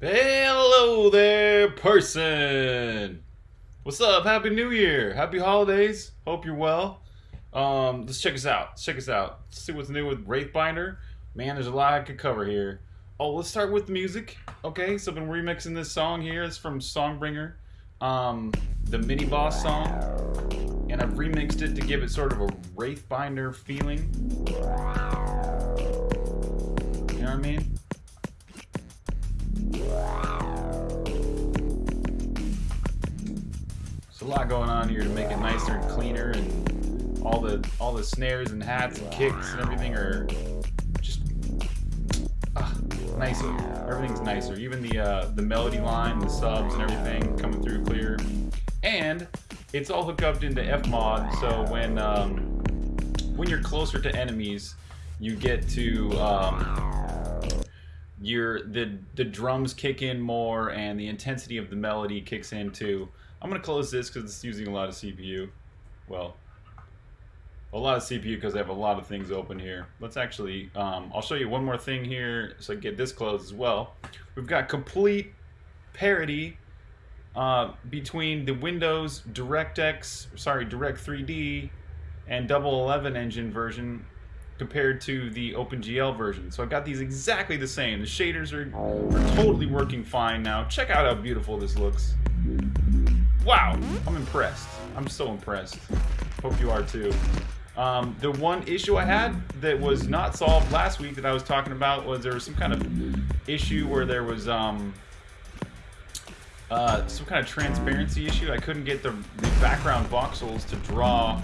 Hello there, person. What's up? Happy New Year. Happy holidays. Hope you're well. Um, let's check us out. Let's check us out. Let's see what's new with Wraithbinder. Man, there's a lot I could cover here. Oh, let's start with the music. Okay, so I've been remixing this song here. It's from Songbringer, um, the mini boss song, and I've remixed it to give it sort of a Wraithbinder feeling. You know what I mean? A lot going on here to make it nicer and cleaner, and all the all the snares and hats and kicks and everything are just ah, nicer. Everything's nicer. Even the uh, the melody line, the subs, and everything coming through clear. And it's all hooked up into Fmod, so when um, when you're closer to enemies, you get to um, your the the drums kick in more and the intensity of the melody kicks in too. I'm gonna close this because it's using a lot of CPU. Well, a lot of CPU because I have a lot of things open here. Let's actually, um, I'll show you one more thing here so I get this closed as well. We've got complete parity uh, between the Windows DirectX, sorry, Direct 3D and Double 11 engine version compared to the OpenGL version. So I've got these exactly the same. The shaders are, are totally working fine now. Check out how beautiful this looks. Wow, I'm impressed. I'm so impressed. Hope you are too. Um, the one issue I had that was not solved last week that I was talking about was there was some kind of issue where there was um, uh, some kind of transparency issue. I couldn't get the, the background voxels to draw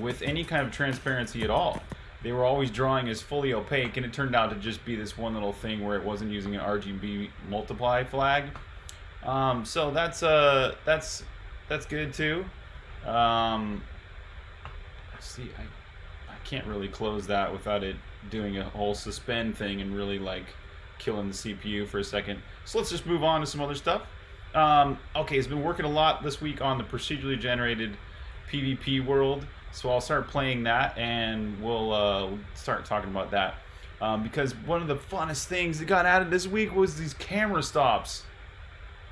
with any kind of transparency at all. They were always drawing as fully opaque, and it turned out to just be this one little thing where it wasn't using an RGB multiply flag. Um, so that's uh, that's that's good too. Um, see, I I can't really close that without it doing a whole suspend thing and really like killing the CPU for a second. So let's just move on to some other stuff. Um, okay, it's been working a lot this week on the procedurally generated PvP world, so I'll start playing that and we'll uh, start talking about that. Um, because one of the funnest things that got added this week was these camera stops.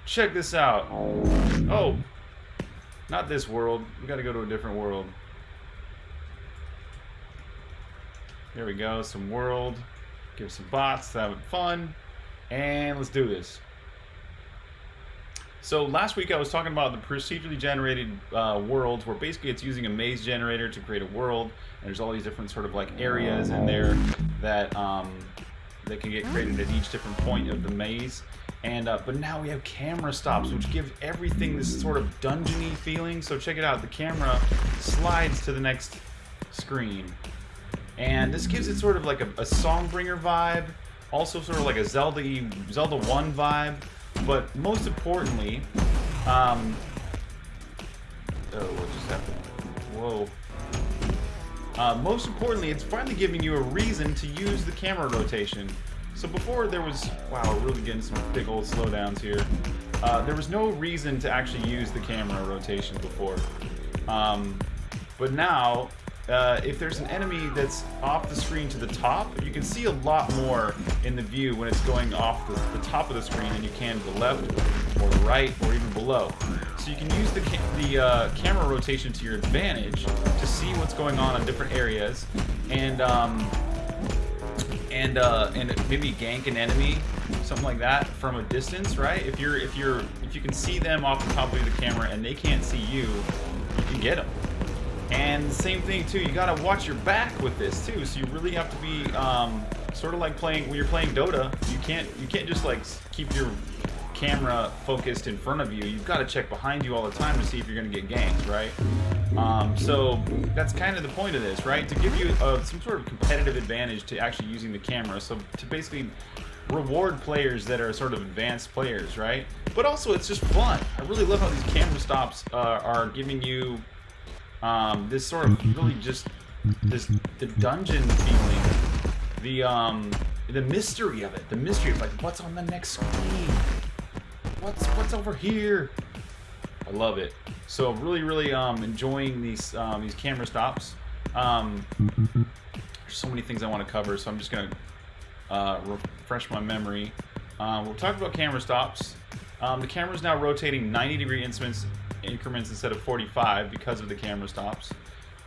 Check this out. Oh, not this world. We got to go to a different world. There we go. Some world. Give some bots. Having fun. And let's do this. So last week I was talking about the procedurally generated uh, worlds where basically it's using a maze generator to create a world and there's all these different sort of like areas in there that um, that can get created at each different point of the maze and uh, but now we have camera stops which give everything this sort of dungeony feeling so check it out the camera slides to the next screen and this gives it sort of like a, a Songbringer vibe also sort of like a Zelda Zelda 1 vibe but most importantly, um, oh, what just happened? Whoa. Uh, most importantly, it's finally giving you a reason to use the camera rotation. So before there was, wow, we're really getting some big old slowdowns here. Uh, there was no reason to actually use the camera rotation before. Um, but now uh, if there's an enemy that's off the screen to the top, you can see a lot more in the view when it's going off the, the top of the screen than you can to the left or the right or even below. So you can use the, ca the uh, camera rotation to your advantage to see what's going on in different areas and um, and uh, and maybe gank an enemy, something like that from a distance, right? If you're if you're if you can see them off the top of the camera and they can't see you, you can get them. And same thing too, you gotta watch your back with this too. So you really have to be um, sort of like playing when you're playing Dota. You can't you can't just like keep your camera focused in front of you. You've got to check behind you all the time to see if you're gonna get ganked, right? Um, so that's kind of the point of this, right? To give you uh, some sort of competitive advantage to actually using the camera. So to basically reward players that are sort of advanced players, right? But also it's just fun. I really love how these camera stops uh, are giving you um, this sort of really just this the dungeon feeling, the um, the mystery of it, the mystery of like what's on the next screen, what's what's over here. I love it. So really, really um, enjoying these um, these camera stops. Um, there's so many things I want to cover, so I'm just gonna uh, refresh my memory. Um, we're talking about camera stops. Um, the camera is now rotating 90 degree increments, increments instead of 45 because of the camera stops.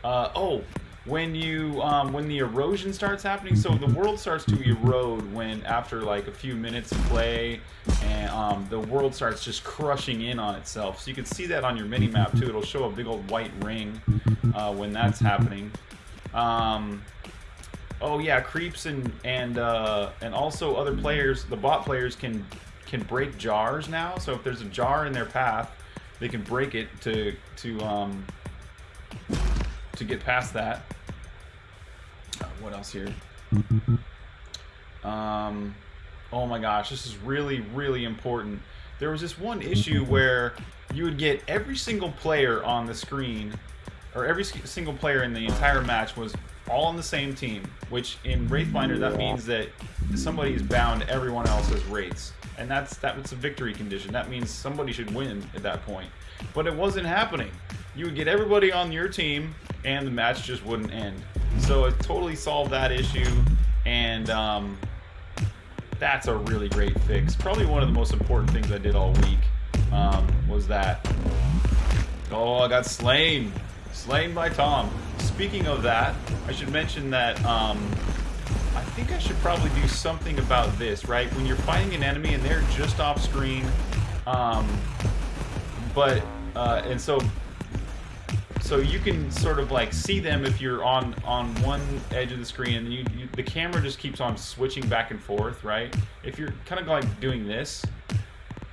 Uh, oh, when you um, when the erosion starts happening, so the world starts to erode when after like a few minutes of play, and um, the world starts just crushing in on itself. So you can see that on your mini map too. It'll show a big old white ring uh, when that's happening. Um, oh yeah, creeps and and uh, and also other players, the bot players can can break jars now. So if there's a jar in their path, they can break it to to um, to get past that. What else here? Um, oh my gosh, this is really, really important. There was this one issue where you would get every single player on the screen, or every single player in the entire match was all on the same team, which in Wraithbinder that means that somebody is bound everyone else as Wraiths. And that's that's a victory condition. That means somebody should win at that point. But it wasn't happening. You would get everybody on your team, and the match just wouldn't end. So it totally solved that issue, and um, that's a really great fix. Probably one of the most important things I did all week um, was that. Oh, I got slain. Slain by Tom. Speaking of that, I should mention that um, I think I should probably do something about this, right? When you're fighting an enemy and they're just off screen, um, but, uh, and so so you can sort of like see them if you're on on one edge of the screen and you, you, the camera just keeps on switching back and forth right? If you're kind of like doing this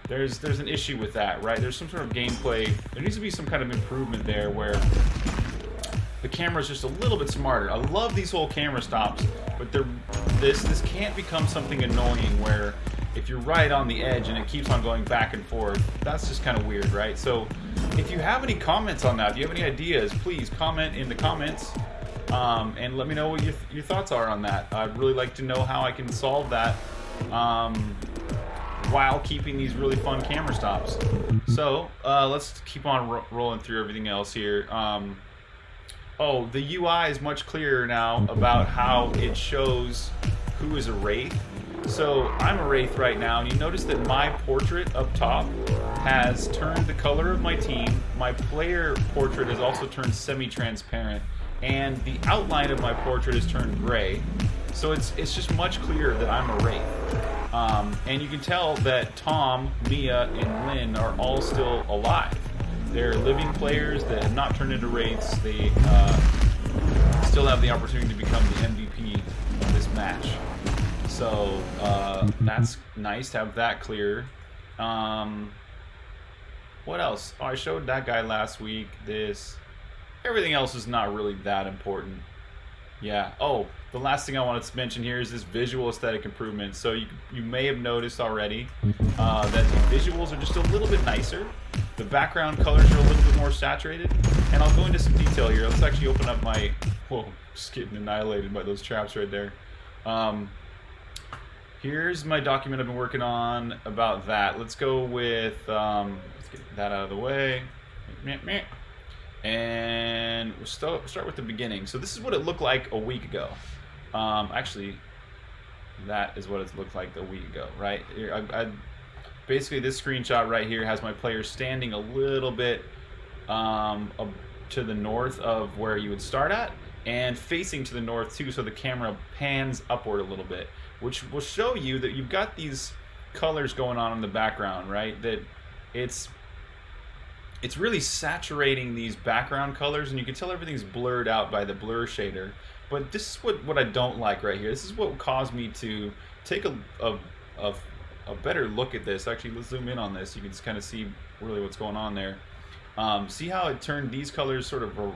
there's there's an issue with that right? There's some sort of gameplay. There needs to be some kind of improvement there where the camera is just a little bit smarter. I love these whole camera stops but this this can't become something annoying where if you're right on the edge and it keeps on going back and forth that's just kind of weird right so if you have any comments on that, if you have any ideas, please comment in the comments um, and let me know what your, your thoughts are on that. I'd really like to know how I can solve that um, while keeping these really fun camera stops. So uh, let's keep on ro rolling through everything else here. Um, oh, the UI is much clearer now about how it shows who is a Wraith so I'm a Wraith right now, and you notice that my portrait up top has turned the color of my team. My player portrait has also turned semi-transparent, and the outline of my portrait has turned gray. So it's it's just much clearer that I'm a Wraith. Um, and you can tell that Tom, Mia, and Lynn are all still alive. They're living players that have not turned into Wraiths. They uh, still have the opportunity to become the MVP of this match. So uh, that's nice to have that clear. Um, what else? Oh, I showed that guy last week. This. Everything else is not really that important. Yeah. Oh, the last thing I wanted to mention here is this visual aesthetic improvement. So you, you may have noticed already uh, that the visuals are just a little bit nicer. The background colors are a little bit more saturated. And I'll go into some detail here. Let's actually open up my... Whoa, just getting annihilated by those traps right there. Um, Here's my document I've been working on about that. Let's go with, um, let's get that out of the way. And we'll start, with the beginning. So this is what it looked like a week ago. Um, actually, that is what it looked like a week ago, right? I, I, basically, this screenshot right here has my player standing a little bit um, to the north of where you would start at and facing to the north too so the camera pans upward a little bit which will show you that you've got these colors going on in the background, right? That it's it's really saturating these background colors and you can tell everything's blurred out by the blur shader. But this is what, what I don't like right here. This is what caused me to take a, a, a, a better look at this. Actually, let's zoom in on this. You can just kind of see really what's going on there. Um, see how it turned these colors sort of a,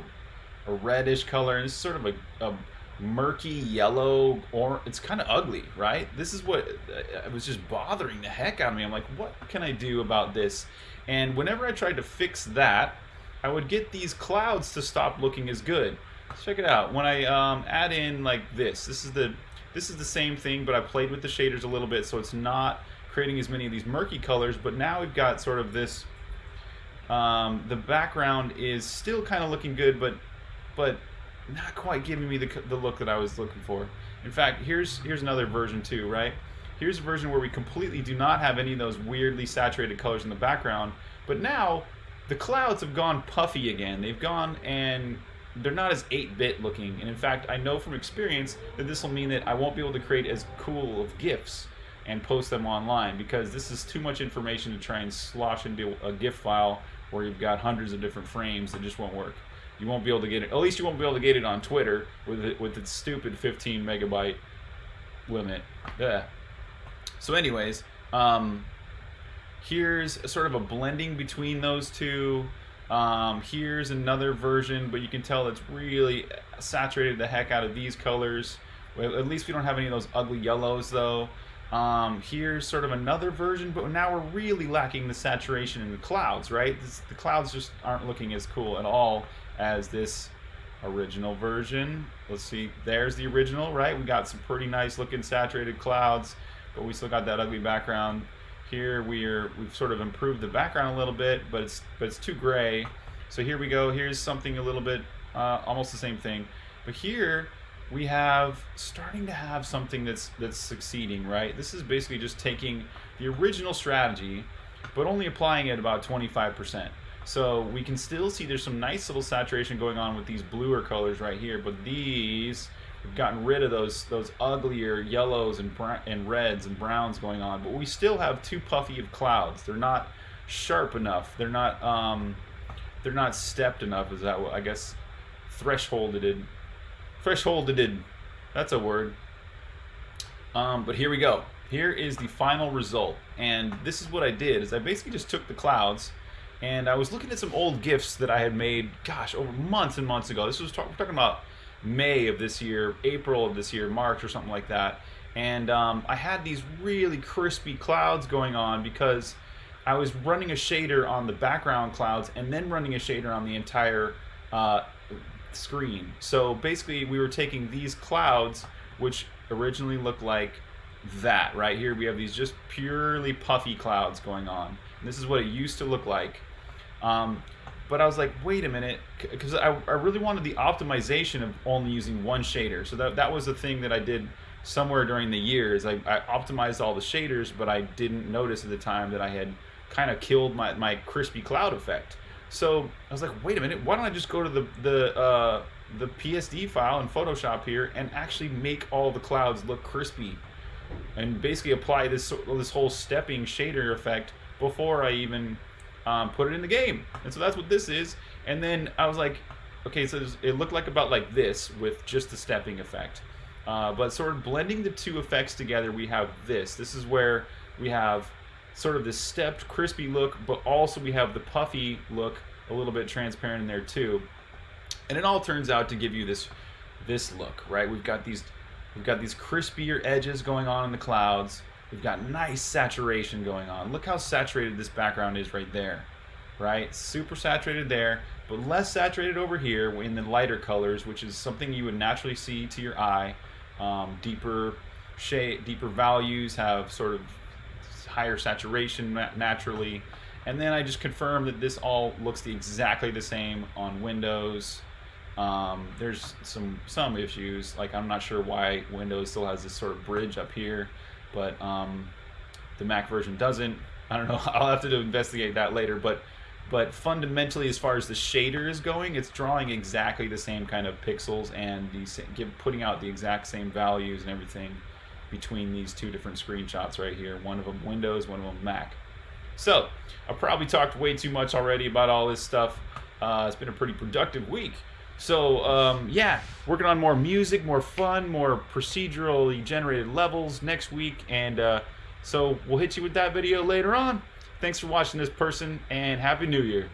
a reddish color, and is sort of a, a murky yellow or it's kind of ugly right? This is what uh, it was just bothering the heck out of me. I'm like what can i do about this? And whenever i tried to fix that i would get these clouds to stop looking as good. Let's check it out. When i um, add in like this this is the this is the same thing but i played with the shaders a little bit so it's not creating as many of these murky colors but now we've got sort of this um, the background is still kind of looking good but but not quite giving me the, the look that I was looking for. In fact, here's here's another version too, right? here's a version where we completely do not have any of those weirdly saturated colors in the background. But now, the clouds have gone puffy again. They've gone and they're not as 8-bit looking. And in fact, I know from experience that this will mean that I won't be able to create as cool of GIFs and post them online because this is too much information to try and slosh into a GIF file where you've got hundreds of different frames that just won't work. You won't be able to get it. At least you won't be able to get it on Twitter with it, with its stupid 15 megabyte limit. Yeah. So, anyways, um, here's sort of a blending between those two. Um, here's another version, but you can tell it's really saturated the heck out of these colors. At least we don't have any of those ugly yellows though. Um, here's sort of another version, but now we're really lacking the saturation in the clouds, right? This, the clouds just aren't looking as cool at all as this original version. Let's see, there's the original, right? We got some pretty nice looking saturated clouds, but we still got that ugly background. Here we're we've sort of improved the background a little bit, but it's but it's too gray. So here we go. Here's something a little bit uh, almost the same thing, but here we have starting to have something that's that's succeeding. Right. This is basically just taking the original strategy, but only applying it about 25%. So we can still see there's some nice little saturation going on with these bluer colors right here, but these We've gotten rid of those those uglier yellows and and reds and browns going on, but we still have too puffy of clouds. They're not sharp enough. They're not um, they're not stepped enough. Is that what I guess thresholded? Thresholded. That's a word. Um, but here we go. Here is the final result, and this is what I did. Is I basically just took the clouds and I was looking at some old gifts that I had made, gosh, over months and months ago. This was talk, talking about May of this year, April of this year, March or something like that. And um, I had these really crispy clouds going on because I was running a shader on the background clouds and then running a shader on the entire uh, screen. So basically we were taking these clouds, which originally looked like that right here. We have these just purely puffy clouds going on. And this is what it used to look like. Um, but I was like, wait a minute, because I, I really wanted the optimization of only using one shader. So that, that was the thing that I did somewhere during the years. I, I optimized all the shaders, but I didn't notice at the time that I had kind of killed my, my crispy cloud effect. So I was like, wait a minute, why don't I just go to the, the, uh, the PSD file in Photoshop here and actually make all the clouds look crispy and basically apply this, this whole stepping shader effect before I even um, put it in the game. And so that's what this is. And then I was like, okay, so it looked like about like this with just the stepping effect. Uh, but sort of blending the two effects together, we have this. This is where we have sort of this stepped, crispy look, but also we have the puffy look, a little bit transparent in there too. And it all turns out to give you this this look, right? We've got these we've got these crispier edges going on in the clouds. We've got nice saturation going on. Look how saturated this background is right there, right? Super saturated there, but less saturated over here in the lighter colors, which is something you would naturally see to your eye. Um, deeper shade, deeper values have sort of higher saturation naturally. And then I just confirmed that this all looks exactly the same on Windows. Um, there's some some issues, like I'm not sure why Windows still has this sort of bridge up here but um, the Mac version doesn't. I don't know. I'll have to investigate that later. But but fundamentally, as far as the shader is going, it's drawing exactly the same kind of pixels and the putting out the exact same values and everything between these two different screenshots right here. One of them Windows, one of them Mac. So I've probably talked way too much already about all this stuff. Uh, it's been a pretty productive week. So um, yeah, working on more music, more fun, more procedurally generated levels next week, and uh, so we'll hit you with that video later on. Thanks for watching this person, and Happy New Year.